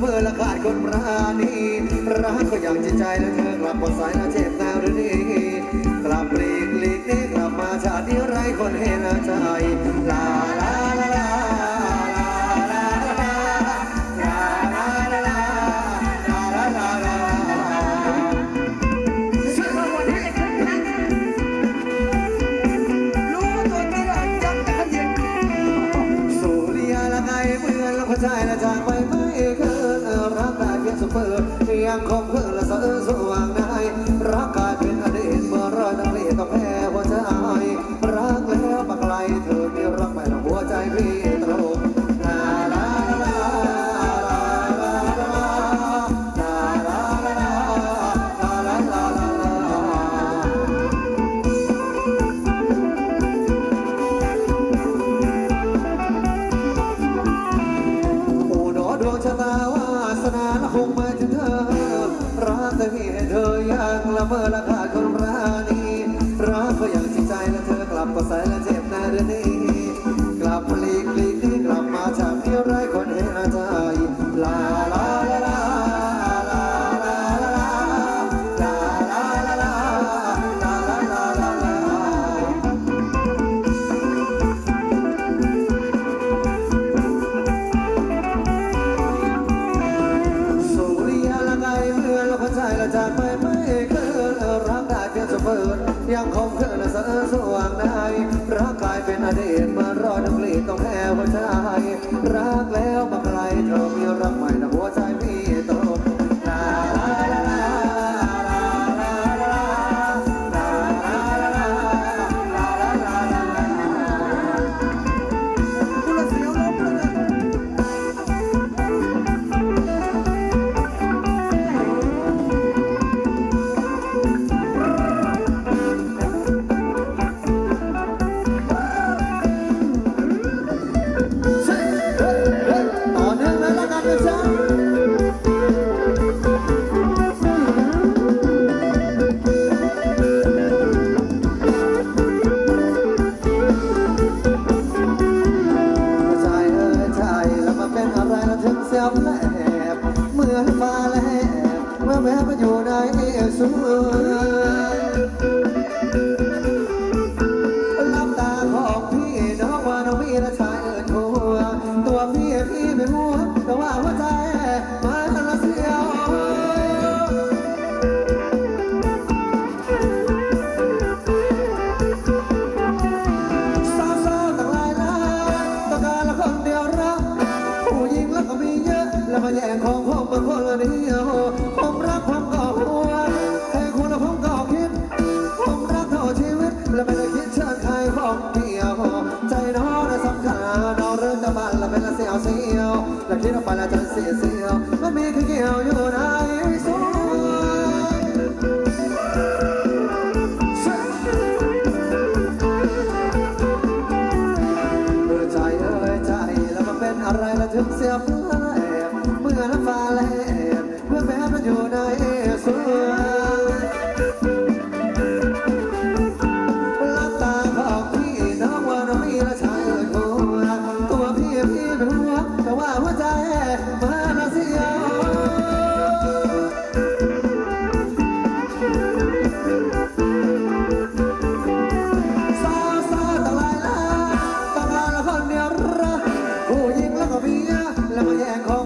เมอละคะ เธออยากละเมอละขาดคนรานีรักก็อย่างจริงใจและเธอกลับก็ใส่และเจ็บในเรื่องนี้ time I บ เมื่อฟ้าแลบเมื่อแม้มันอยู่ในสวน แล้วมาแย่งของผมเป็นคนละนี้ผมรักผมก็หัวแต่คุณละผมก็คิด ผมรักเท่าชีวิต แล้วไม่ได้คิดเชิญใครของเดียว ใจน้องสำคัญน้องเรื่องจะบันและเป็นละเสียวเสียวแล้วคิดออกไปแล้วจะเสียเสียวมัมีคือเกี่ยวอยู่ในสุดอ้ยใจละไรละถึงเสียว ได้เลัตาบอกพี่น้องวาน้อยละชายโทตัวพี่พี่เป็นหัวแต่ว่าหัวใจมาละเสียแล้วก็แย่ง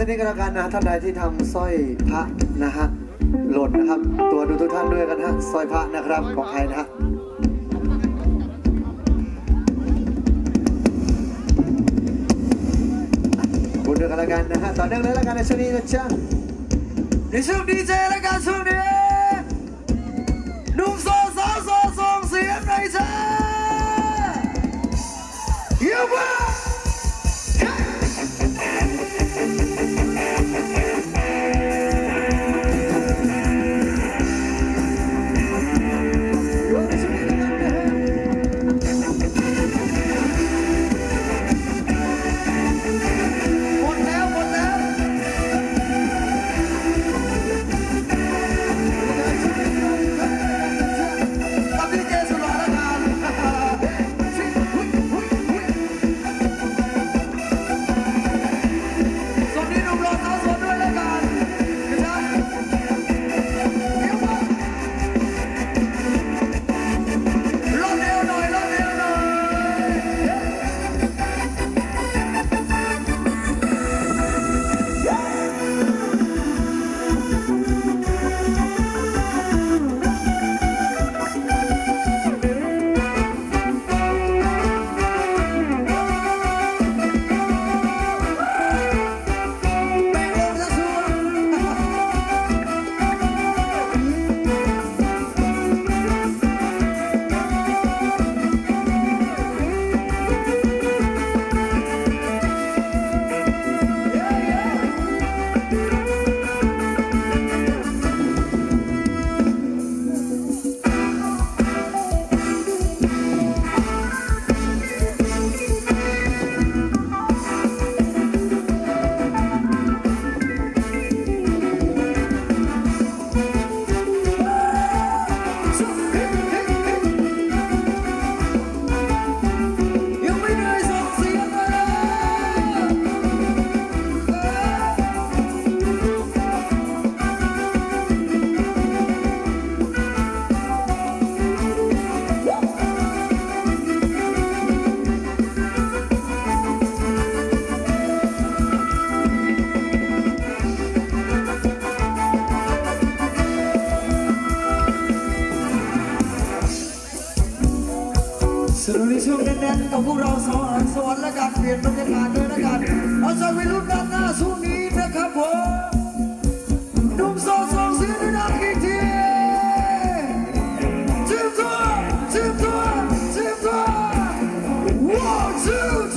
สักนิดก็แล้วกันนะท่านใดที่ทำสร้อยพระนะฮะหล่นนะครับ ตัวดูทุกท่านด้วยกันฮะสร้อยพระนะครับของใครนะฮะคุณด้วยกันแล้วกันนะฮะต่อเนื่องเลยแล้วกันในช่วงนี้นะจ๊ะในช่วงดีเจและการช่วงนี้นุ่มโซสาวโซ สนุนในช่วงแน่นๆกับพวกเราสองอันสอนและการเปลี่ยนบรรยากาศด้วยนะกันเอาใจไปรุ่นด้านหน้าสู้นี้นะครับผมนุ่มโซโซเสียงดังอีกทีจิ้มตัวจิ้มตัวจิ้มตัว one two